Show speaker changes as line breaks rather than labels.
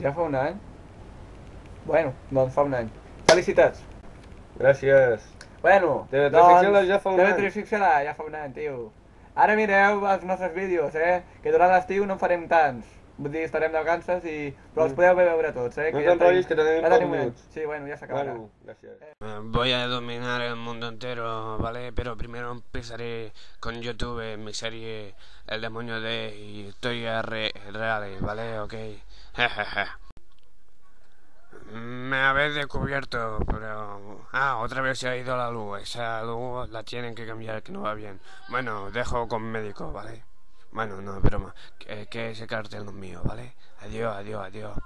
Ja fa un any? Bueno, doncs fa un any. Felicitats.
Gràcies.
Bueno,
Teletransficcionar
doncs,
ja fa un any.
Teletransficcionar ja fa un any, tio. Ara mireu els nostres vídeos, eh? Que durant l'estiu no en farem tants. Vull dir, estarem de vacances i... Però els podeu veure tots, eh?
No
ja
t'enrotllis, que tenim pocs minuts.
Sí, bueno, ya se acabará.
Bueno, gràcies.
Eh, Voy a dominar el mundo entero, ¿vale? Pero primero empezaré con YouTube, mi serie El demonio de historias re- reales, ¿vale? Ok. Jejeje. Me habéis descubierto, pero... Ah, otra vez se ha ido la luz. Esa luz la tienen que cambiar, que no va bien. Bueno, dejo con médico, ¿vale? Bueno, no, es broma. Que, que ese cartel no es mío, ¿vale? Adiós, adiós, adiós.